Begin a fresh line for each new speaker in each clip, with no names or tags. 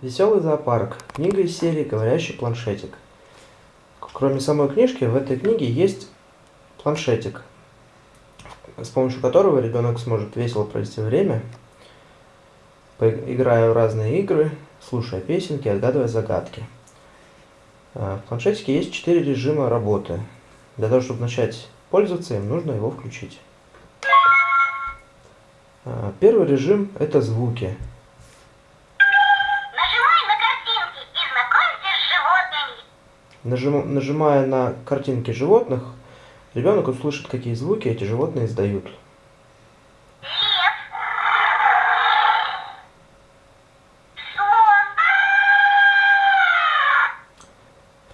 Веселый зоопарк. Книга из серии «Говорящий планшетик». Кроме самой книжки, в этой книге есть планшетик, с помощью которого ребенок сможет весело провести время, играя в разные игры, слушая песенки, отгадывая загадки. А, в планшетике есть четыре режима работы. Для того, чтобы начать пользоваться им, нужно его включить. А, первый режим – это звуки. Нажим, нажимая на картинки животных, ребенок услышит, какие звуки эти животные издают.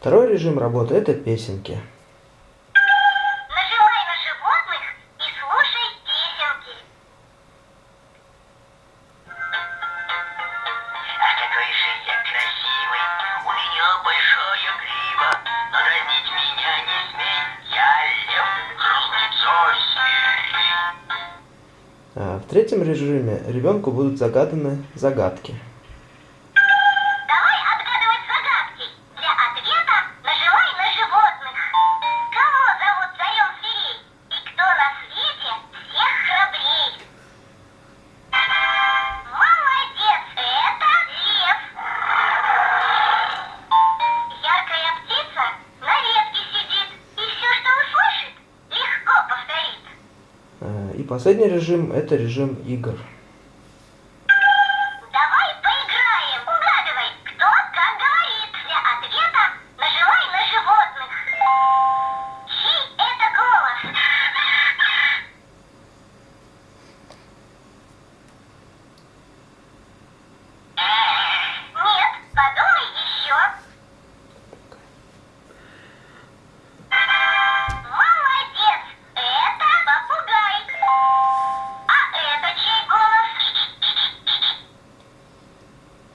Второй режим работы – это песенки. А, в третьем режиме ребенку будут загаданы загадки. Последний режим – это режим игр.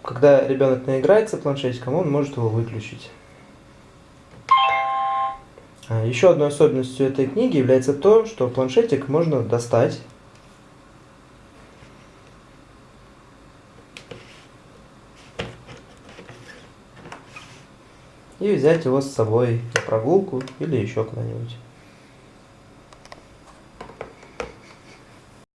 Когда ребенок наиграется планшетиком, он может его выключить. А, Еще одной особенностью этой книги является то, что планшетик можно достать и взять его с собой на прогулку или еще куда-нибудь.